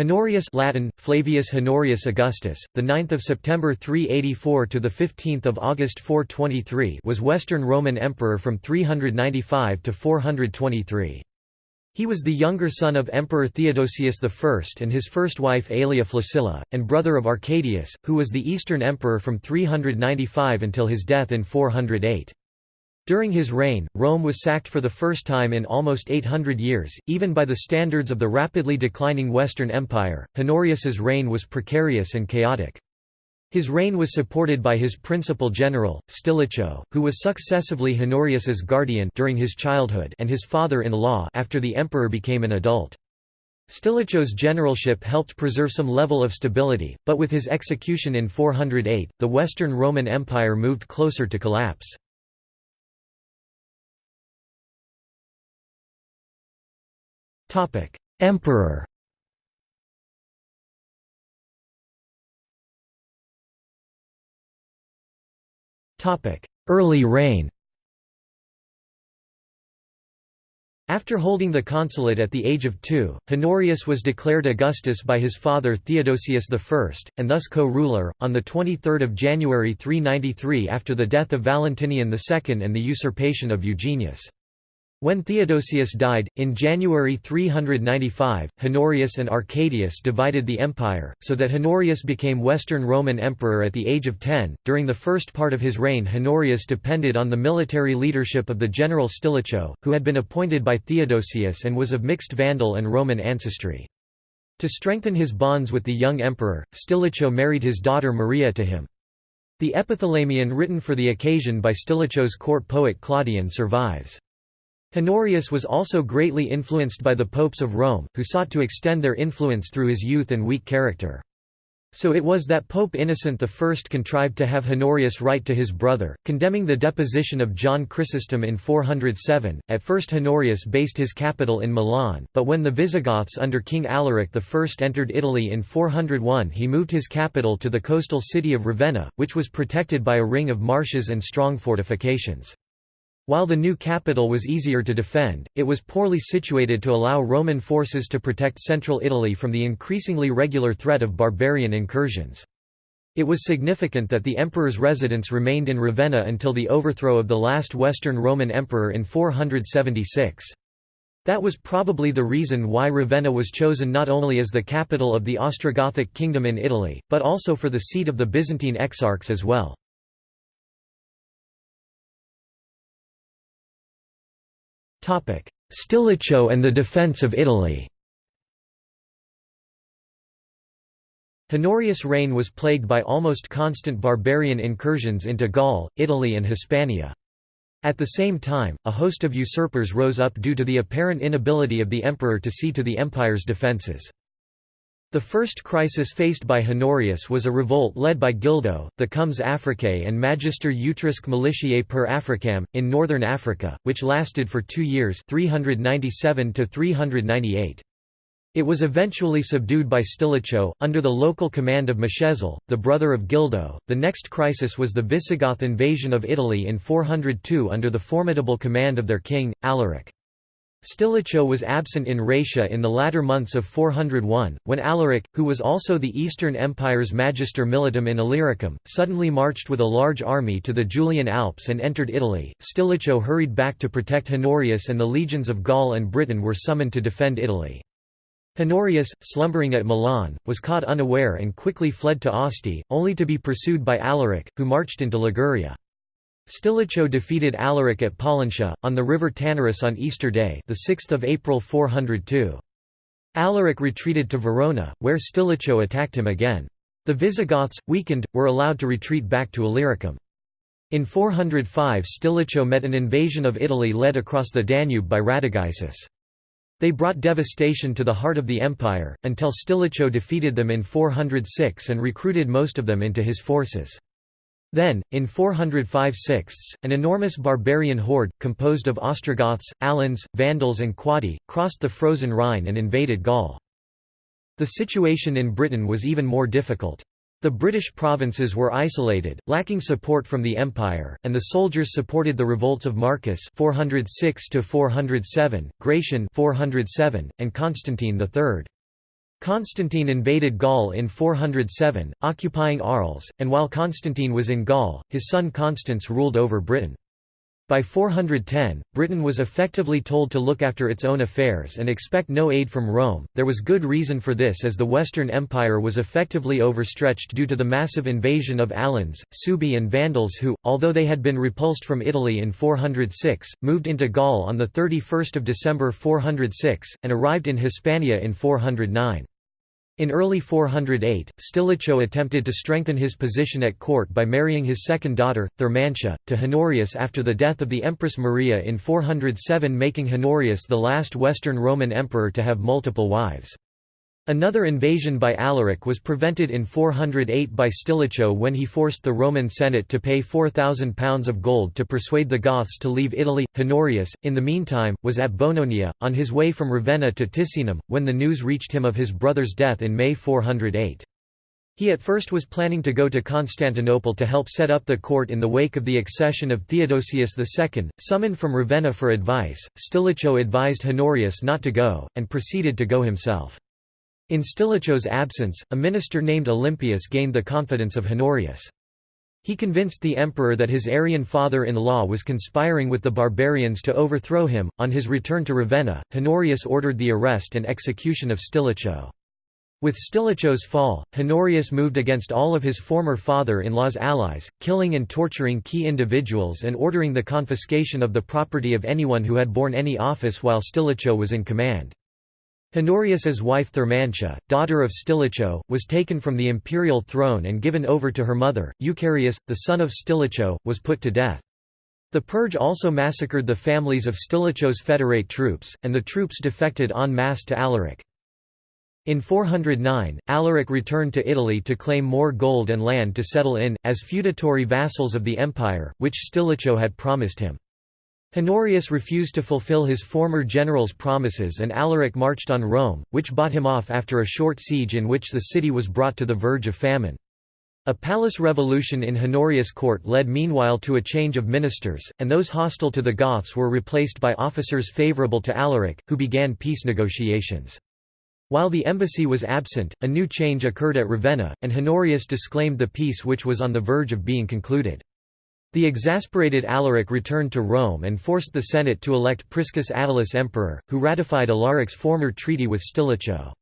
Honorius Latin Flavius Honorius Augustus the 9th of September 384 to the 15th of August 423 was Western Roman emperor from 395 to 423 He was the younger son of Emperor Theodosius I and his first wife Aelia Flaccilla and brother of Arcadius who was the Eastern emperor from 395 until his death in 408 during his reign, Rome was sacked for the first time in almost 800 years, even by the standards of the rapidly declining Western Empire. Honorius's reign was precarious and chaotic. His reign was supported by his principal general, Stilicho, who was successively Honorius's guardian during his childhood and his father-in-law after the emperor became an adult. Stilicho's generalship helped preserve some level of stability, but with his execution in 408, the Western Roman Empire moved closer to collapse. Topic: Emperor. Topic: Early reign. After holding the consulate at the age of two, Honorius was declared Augustus by his father Theodosius I, and thus co-ruler, on 23 January 393 after the death of Valentinian II and the usurpation of Eugenius. When Theodosius died, in January 395, Honorius and Arcadius divided the empire, so that Honorius became Western Roman Emperor at the age of 10. During the first part of his reign, Honorius depended on the military leadership of the general Stilicho, who had been appointed by Theodosius and was of mixed Vandal and Roman ancestry. To strengthen his bonds with the young emperor, Stilicho married his daughter Maria to him. The epithalamion written for the occasion by Stilicho's court poet Claudian survives. Honorius was also greatly influenced by the popes of Rome, who sought to extend their influence through his youth and weak character. So it was that Pope Innocent I contrived to have Honorius write to his brother, condemning the deposition of John Chrysostom in 407. At first Honorius based his capital in Milan, but when the Visigoths under King Alaric I entered Italy in 401 he moved his capital to the coastal city of Ravenna, which was protected by a ring of marshes and strong fortifications. While the new capital was easier to defend, it was poorly situated to allow Roman forces to protect central Italy from the increasingly regular threat of barbarian incursions. It was significant that the emperor's residence remained in Ravenna until the overthrow of the last Western Roman emperor in 476. That was probably the reason why Ravenna was chosen not only as the capital of the Ostrogothic kingdom in Italy, but also for the seat of the Byzantine exarchs as well. Stilicho and the defence of Italy Honorius' reign was plagued by almost constant barbarian incursions into Gaul, Italy and Hispania. At the same time, a host of usurpers rose up due to the apparent inability of the emperor to see to the empire's defences. The first crisis faced by Honorius was a revolt led by Gildo, the Comes Africae and Magister Utriusque Militiae per Africam, in northern Africa, which lasted for two years 397 -398. It was eventually subdued by Stilicho, under the local command of Mascezel, the brother of Gildo. The next crisis was the Visigoth invasion of Italy in 402 under the formidable command of their king, Alaric. Stilicho was absent in Raetia in the latter months of 401, when Alaric, who was also the Eastern Empire's Magister Militum in Illyricum, suddenly marched with a large army to the Julian Alps and entered Italy. Stilicho hurried back to protect Honorius and the legions of Gaul and Britain were summoned to defend Italy. Honorius, slumbering at Milan, was caught unaware and quickly fled to Asti, only to be pursued by Alaric, who marched into Liguria. Stilicho defeated Alaric at Pollentia, on the river Tanarus on Easter Day the 6th of April 402. Alaric retreated to Verona, where Stilicho attacked him again. The Visigoths, weakened, were allowed to retreat back to Illyricum. In 405 Stilicho met an invasion of Italy led across the Danube by Radagaisus. They brought devastation to the heart of the empire, until Stilicho defeated them in 406 and recruited most of them into his forces. Then, in 405 sixths, an enormous barbarian horde, composed of Ostrogoths, Alans, Vandals and Quadi, crossed the frozen Rhine and invaded Gaul. The situation in Britain was even more difficult. The British provinces were isolated, lacking support from the empire, and the soldiers supported the revolts of Marcus 406 407, Gratian 407, and Constantine III. Constantine invaded Gaul in 407, occupying Arles, and while Constantine was in Gaul, his son Constans ruled over Britain. By 410, Britain was effectively told to look after its own affairs and expect no aid from Rome. There was good reason for this as the Western Empire was effectively overstretched due to the massive invasion of Alans, Suebi, and Vandals who, although they had been repulsed from Italy in 406, moved into Gaul on 31 December 406, and arrived in Hispania in 409. In early 408, Stilicho attempted to strengthen his position at court by marrying his second daughter, Thermantia, to Honorius after the death of the Empress Maria in 407 making Honorius the last Western Roman emperor to have multiple wives. Another invasion by Alaric was prevented in 408 by Stilicho when he forced the Roman Senate to pay £4,000 of gold to persuade the Goths to leave Italy. Honorius, in the meantime, was at Bononia, on his way from Ravenna to Ticinum, when the news reached him of his brother's death in May 408. He at first was planning to go to Constantinople to help set up the court in the wake of the accession of Theodosius II, summoned from Ravenna for advice. Stilicho advised Honorius not to go, and proceeded to go himself. In Stilicho's absence, a minister named Olympius gained the confidence of Honorius. He convinced the emperor that his Arian father-in-law was conspiring with the barbarians to overthrow him. On his return to Ravenna, Honorius ordered the arrest and execution of Stilicho. With Stilicho's fall, Honorius moved against all of his former father-in-law's allies, killing and torturing key individuals and ordering the confiscation of the property of anyone who had borne any office while Stilicho was in command. Honorius's wife Thermantia, daughter of Stilicho, was taken from the imperial throne and given over to her mother. Eucharius, the son of Stilicho, was put to death. The purge also massacred the families of Stilicho's federate troops, and the troops defected en masse to Alaric. In 409, Alaric returned to Italy to claim more gold and land to settle in, as feudatory vassals of the empire, which Stilicho had promised him. Honorius refused to fulfill his former general's promises and Alaric marched on Rome, which bought him off after a short siege in which the city was brought to the verge of famine. A palace revolution in Honorius' court led meanwhile to a change of ministers, and those hostile to the Goths were replaced by officers favourable to Alaric, who began peace negotiations. While the embassy was absent, a new change occurred at Ravenna, and Honorius disclaimed the peace which was on the verge of being concluded. The exasperated Alaric returned to Rome and forced the Senate to elect Priscus Attalus emperor, who ratified Alaric's former treaty with Stilicho.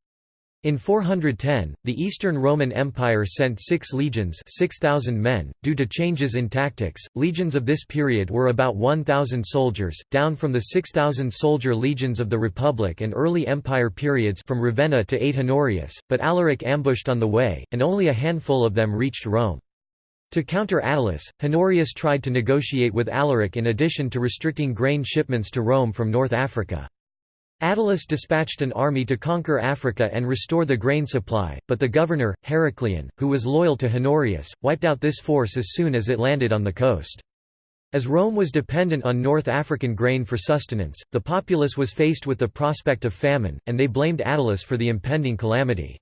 In 410, the Eastern Roman Empire sent six legions 6,000 men. Due to changes in tactics, legions of this period were about 1,000 soldiers, down from the 6,000-soldier legions of the Republic and early Empire periods from Ravenna to 8 Honorius, but Alaric ambushed on the way, and only a handful of them reached Rome. To counter Attalus, Honorius tried to negotiate with Alaric in addition to restricting grain shipments to Rome from North Africa. Attalus dispatched an army to conquer Africa and restore the grain supply, but the governor, Heraclian, who was loyal to Honorius, wiped out this force as soon as it landed on the coast. As Rome was dependent on North African grain for sustenance, the populace was faced with the prospect of famine, and they blamed Attalus for the impending calamity.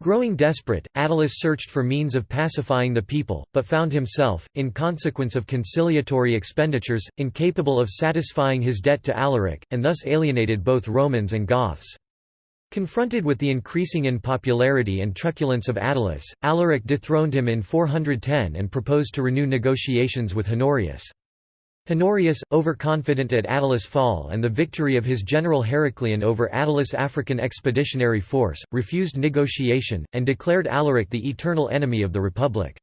Growing desperate, Attalus searched for means of pacifying the people, but found himself, in consequence of conciliatory expenditures, incapable of satisfying his debt to Alaric, and thus alienated both Romans and Goths. Confronted with the increasing unpopularity and truculence of Attalus, Alaric dethroned him in 410 and proposed to renew negotiations with Honorius. Honorius, overconfident at Attalus' fall and the victory of his general Heraclian over Attalus' African expeditionary force, refused negotiation, and declared Alaric the eternal enemy of the Republic.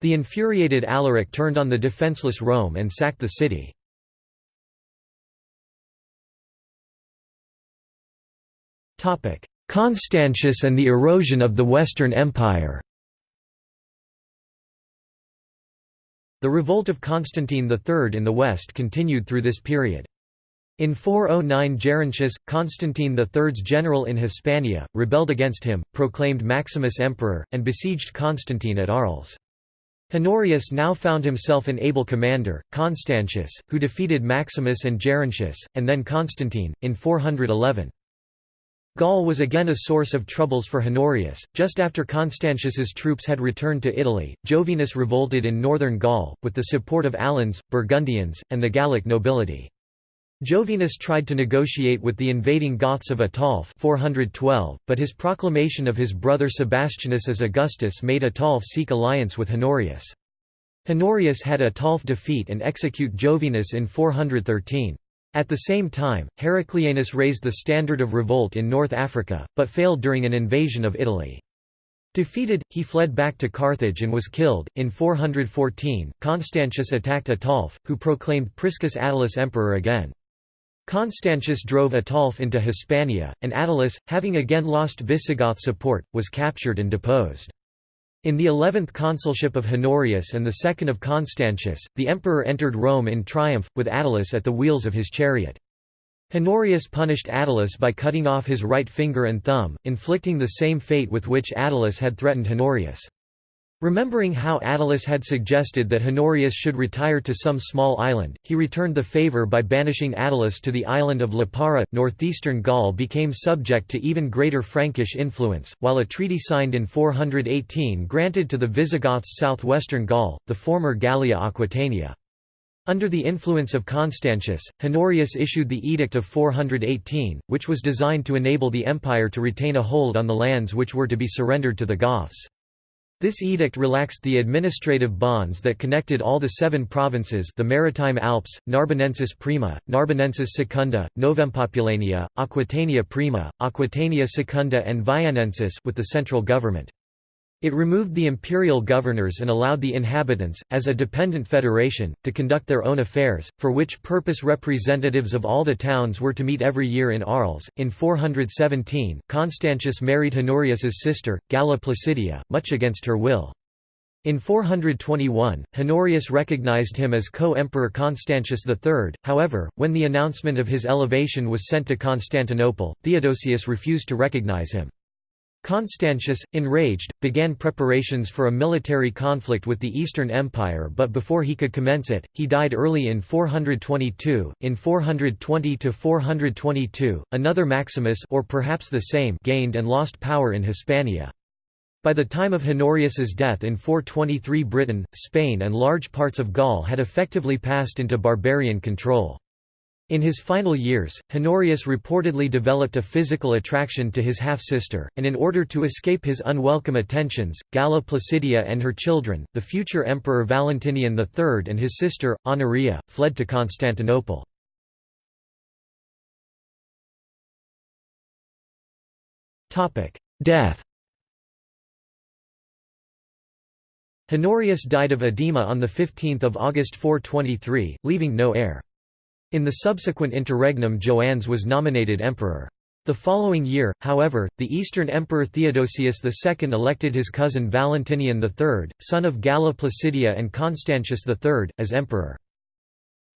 The infuriated Alaric turned on the defenceless Rome and sacked the city. Constantius and the erosion of the Western Empire The revolt of Constantine III in the west continued through this period. In 409 Gerontius, Constantine III's general in Hispania, rebelled against him, proclaimed Maximus emperor, and besieged Constantine at Arles. Honorius now found himself an able commander, Constantius, who defeated Maximus and Gerontius, and then Constantine, in 411. Gaul was again a source of troubles for Honorius. Just after Constantius's troops had returned to Italy, Jovinus revolted in northern Gaul, with the support of Alans, Burgundians, and the Gallic nobility. Jovinus tried to negotiate with the invading Goths of Ataulf 412, but his proclamation of his brother Sebastianus as Augustus made Ataulf seek alliance with Honorius. Honorius had Ataulf defeat and execute Jovinus in 413. At the same time, Heraclianus raised the standard of revolt in North Africa, but failed during an invasion of Italy. Defeated, he fled back to Carthage and was killed. In 414, Constantius attacked Ataulf, who proclaimed Priscus Attalus emperor again. Constantius drove Ataulf into Hispania, and Attalus, having again lost Visigoth support, was captured and deposed. In the eleventh consulship of Honorius and the second of Constantius, the emperor entered Rome in triumph, with Attalus at the wheels of his chariot. Honorius punished Attalus by cutting off his right finger and thumb, inflicting the same fate with which Attalus had threatened Honorius. Remembering how Attalus had suggested that Honorius should retire to some small island, he returned the favour by banishing Attalus to the island of Lipara. Northeastern Gaul became subject to even greater Frankish influence, while a treaty signed in 418 granted to the Visigoths southwestern Gaul, the former Gallia Aquitania. Under the influence of Constantius, Honorius issued the Edict of 418, which was designed to enable the empire to retain a hold on the lands which were to be surrendered to the Goths. This edict relaxed the administrative bonds that connected all the seven provinces the Maritime Alps, Narbonensis Prima, Narbonensis Secunda, Novempopulania, Aquitania Prima, Aquitania Secunda and Viennensis with the central government. It removed the imperial governors and allowed the inhabitants, as a dependent federation, to conduct their own affairs, for which purpose representatives of all the towns were to meet every year in Arles. In 417, Constantius married Honorius's sister, Galla Placidia, much against her will. In 421, Honorius recognized him as co-emperor Constantius III, however, when the announcement of his elevation was sent to Constantinople, Theodosius refused to recognize him. Constantius, enraged, began preparations for a military conflict with the Eastern Empire but before he could commence it, he died early in 422. In 420–422, another Maximus or perhaps the same gained and lost power in Hispania. By the time of Honorius's death in 423 Britain, Spain and large parts of Gaul had effectively passed into barbarian control. In his final years, Honorius reportedly developed a physical attraction to his half-sister, and in order to escape his unwelcome attentions, Galla Placidia and her children, the future Emperor Valentinian III and his sister, Honoria, fled to Constantinople. Death Honorius died of edema on 15 August 423, leaving no heir. In the subsequent interregnum Joannes was nominated emperor. The following year, however, the Eastern Emperor Theodosius II elected his cousin Valentinian III, son of Galla Placidia and Constantius III, as emperor.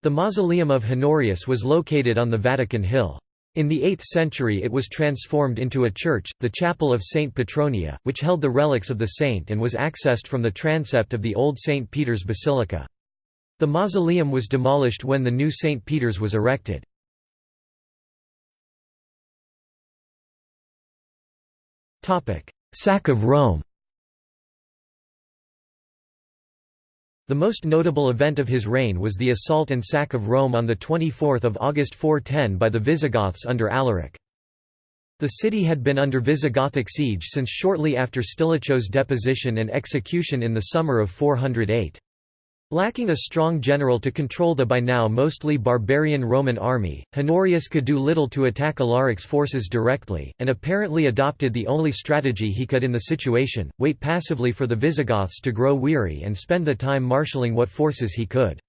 The mausoleum of Honorius was located on the Vatican Hill. In the 8th century it was transformed into a church, the Chapel of Saint Petronilla, which held the relics of the saint and was accessed from the transept of the old St. Peter's Basilica. The mausoleum was demolished when the new St. Peter's was erected. Sack of Rome The most notable event of his reign was the assault and sack of Rome on 24 August 410 by the Visigoths under Alaric. The city had been under Visigothic siege since shortly after Stilicho's deposition and execution in the summer of 408. Lacking a strong general to control the by now mostly barbarian Roman army, Honorius could do little to attack Alaric's forces directly, and apparently adopted the only strategy he could in the situation, wait passively for the Visigoths to grow weary and spend the time marshalling what forces he could.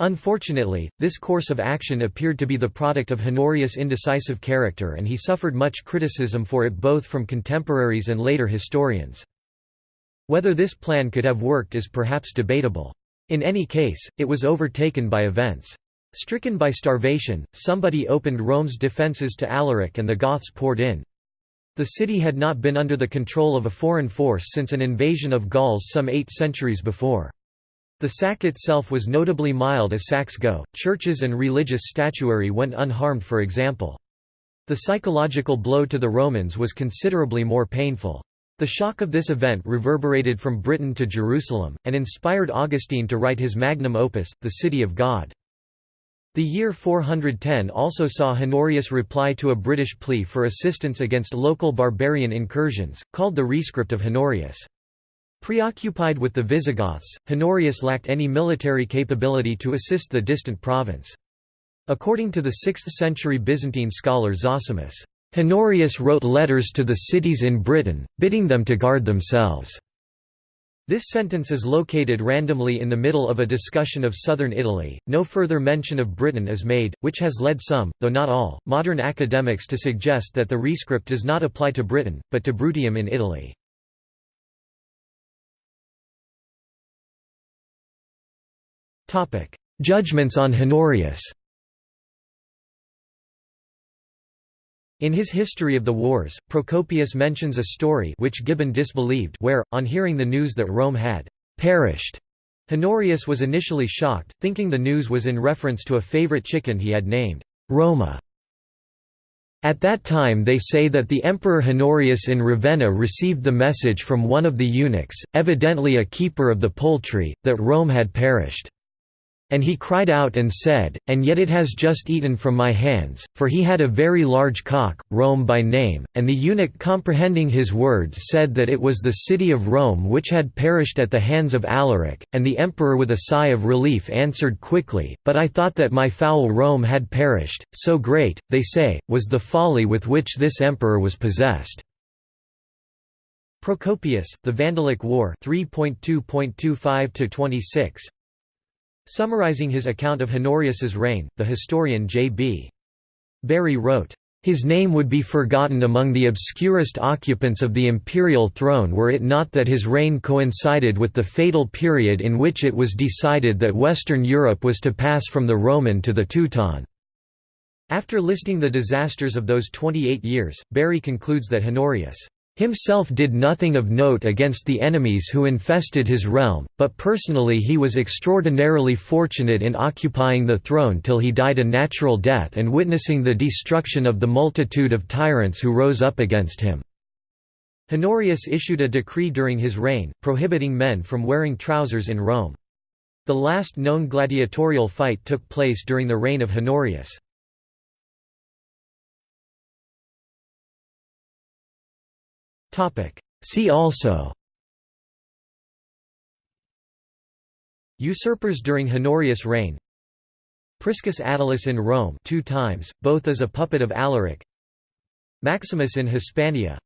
Unfortunately, this course of action appeared to be the product of Honorius' indecisive character and he suffered much criticism for it both from contemporaries and later historians. Whether this plan could have worked is perhaps debatable. In any case, it was overtaken by events. Stricken by starvation, somebody opened Rome's defences to Alaric and the Goths poured in. The city had not been under the control of a foreign force since an invasion of Gauls some eight centuries before. The sack itself was notably mild as sacks go, churches and religious statuary went unharmed for example. The psychological blow to the Romans was considerably more painful. The shock of this event reverberated from Britain to Jerusalem, and inspired Augustine to write his magnum opus, The City of God. The year 410 also saw Honorius reply to a British plea for assistance against local barbarian incursions, called the Rescript of Honorius. Preoccupied with the Visigoths, Honorius lacked any military capability to assist the distant province. According to the 6th-century Byzantine scholar Zosimus, Honorius wrote letters to the cities in Britain, bidding them to guard themselves. This sentence is located randomly in the middle of a discussion of southern Italy. No further mention of Britain is made, which has led some, though not all, modern academics to suggest that the rescript does not apply to Britain, but to Bruttium in Italy. Judgments on Honorius. In his History of the Wars, Procopius mentions a story which Gibbon disbelieved where, on hearing the news that Rome had «perished», Honorius was initially shocked, thinking the news was in reference to a favorite chicken he had named Roma. At that time they say that the Emperor Honorius in Ravenna received the message from one of the eunuchs, evidently a keeper of the poultry, that Rome had perished. And he cried out and said, And yet it has just eaten from my hands, for he had a very large cock, Rome by name, and the eunuch comprehending his words said that it was the city of Rome which had perished at the hands of Alaric, and the emperor with a sigh of relief answered quickly, But I thought that my fowl Rome had perished, so great, they say, was the folly with which this emperor was possessed. Procopius, The Vandalic War 3.2.25-26 Summarizing his account of Honorius's reign, the historian J.B. Bury wrote, his name would be forgotten among the obscurest occupants of the imperial throne were it not that his reign coincided with the fatal period in which it was decided that Western Europe was to pass from the Roman to the Teuton. After listing the disasters of those 28 years, Barry concludes that Honorius Himself did nothing of note against the enemies who infested his realm, but personally he was extraordinarily fortunate in occupying the throne till he died a natural death and witnessing the destruction of the multitude of tyrants who rose up against him. Honorius issued a decree during his reign, prohibiting men from wearing trousers in Rome. The last known gladiatorial fight took place during the reign of Honorius. See also. Usurpers during Honorius' reign. Priscus Attalus in Rome two times, both as a puppet of Alaric. Maximus in Hispania.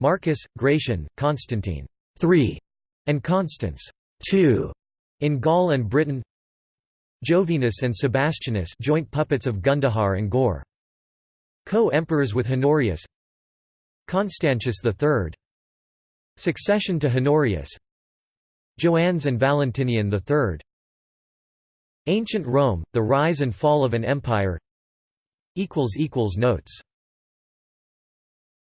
Marcus, Gratian, Constantine 3, and Constans 2, in Gaul and Britain. Jovinus and Sebastianus joint puppets of Gundahar and Goar. Co-emperors with Honorius Constantius III Succession to Honorius. Joannes and Valentinian III Ancient Rome, the rise and fall of an empire. Notes